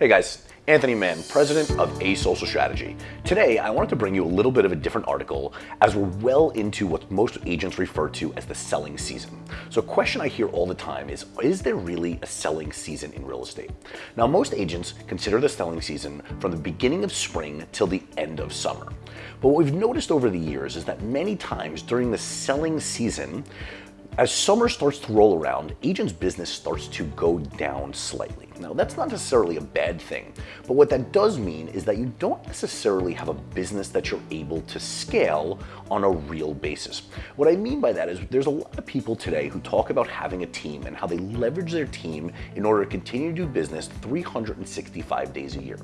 Hey guys, Anthony Mann, president of A Social Strategy. Today, I wanted to bring you a little bit of a different article as we're well into what most agents refer to as the selling season. So a question I hear all the time is, is there really a selling season in real estate? Now, most agents consider the selling season from the beginning of spring till the end of summer. But what we've noticed over the years is that many times during the selling season, as summer starts to roll around, agents' business starts to go down slightly. Now, that's not necessarily a bad thing, but what that does mean is that you don't necessarily have a business that you're able to scale on a real basis. What I mean by that is there's a lot of people today who talk about having a team and how they leverage their team in order to continue to do business 365 days a year.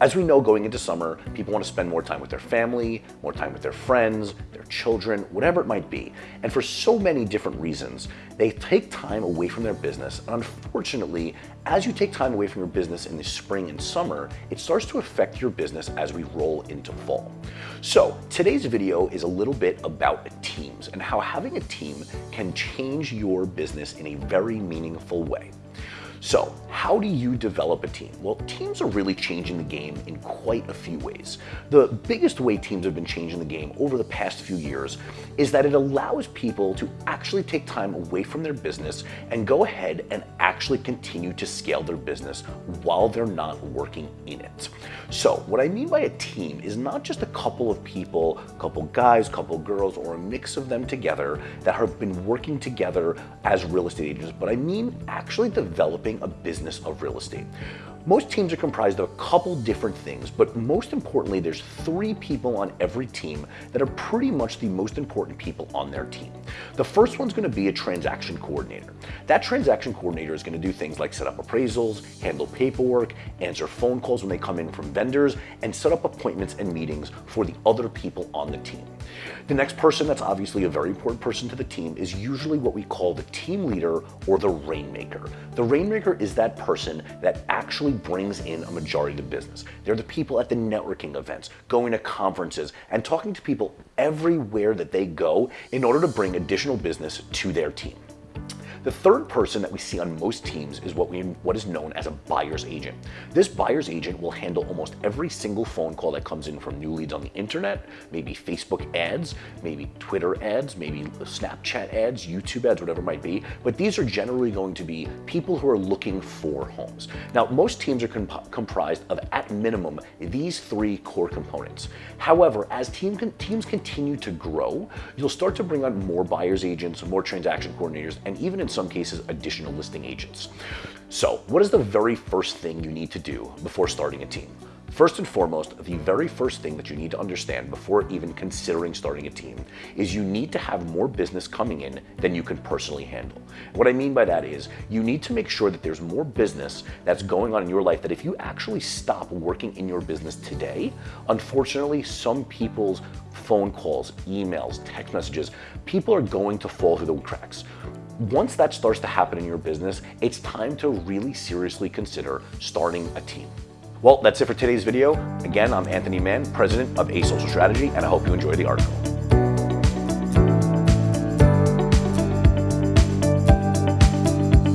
As we know, going into summer, people want to spend more time with their family, more time with their friends, their children, whatever it might be. And for so many different reasons, they take time away from their business. And unfortunately, as you take time away from your business in the spring and summer, it starts to affect your business as we roll into fall. So today's video is a little bit about teams and how having a team can change your business in a very meaningful way. So how do you develop a team? Well, teams are really changing the game in quite a few ways. The biggest way teams have been changing the game over the past few years is that it allows people to actually take time away from their business and go ahead and actually continue to scale their business while they're not working in it. So what I mean by a team is not just a couple of people, a couple guys, a couple girls, or a mix of them together that have been working together as real estate agents, but I mean actually developing a business of real estate. Most teams are comprised of a couple different things, but most importantly, there's three people on every team that are pretty much the most important people on their team. The first one's gonna be a transaction coordinator. That transaction coordinator is gonna do things like set up appraisals, handle paperwork, answer phone calls when they come in from vendors, and set up appointments and meetings for the other people on the team. The next person that's obviously a very important person to the team is usually what we call the team leader or the rainmaker. The rainmaker is that person that actually brings in a majority of the business. They're the people at the networking events, going to conferences, and talking to people everywhere that they go in order to bring additional business to their team. The third person that we see on most teams is what, we, what is known as a buyer's agent. This buyer's agent will handle almost every single phone call that comes in from new leads on the internet, maybe Facebook ads, maybe Twitter ads, maybe Snapchat ads, YouTube ads, whatever it might be. But these are generally going to be people who are looking for homes. Now, most teams are comp comprised of, at minimum, these three core components. However, as team con teams continue to grow, you'll start to bring on more buyer's agents, more transaction coordinators, and even in some cases, additional listing agents. So what is the very first thing you need to do before starting a team? First and foremost, the very first thing that you need to understand before even considering starting a team is you need to have more business coming in than you can personally handle. What I mean by that is you need to make sure that there's more business that's going on in your life that if you actually stop working in your business today, unfortunately, some people's phone calls, emails, text messages, people are going to fall through the cracks. Once that starts to happen in your business, it's time to really seriously consider starting a team. Well, that's it for today's video. Again, I'm Anthony Mann, president of A Social Strategy, and I hope you enjoy the article.